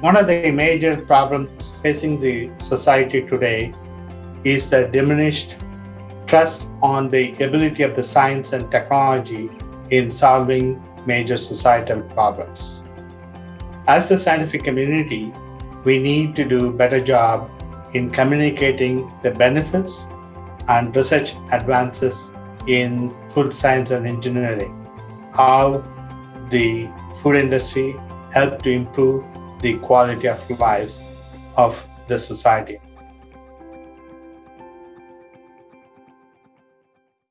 One of the major problems facing the society today is the diminished trust on the ability of the science and technology in solving major societal problems. As the scientific community, we need to do a better job in communicating the benefits and research advances in food science and engineering, how the food industry help to improve the quality of lives of the society.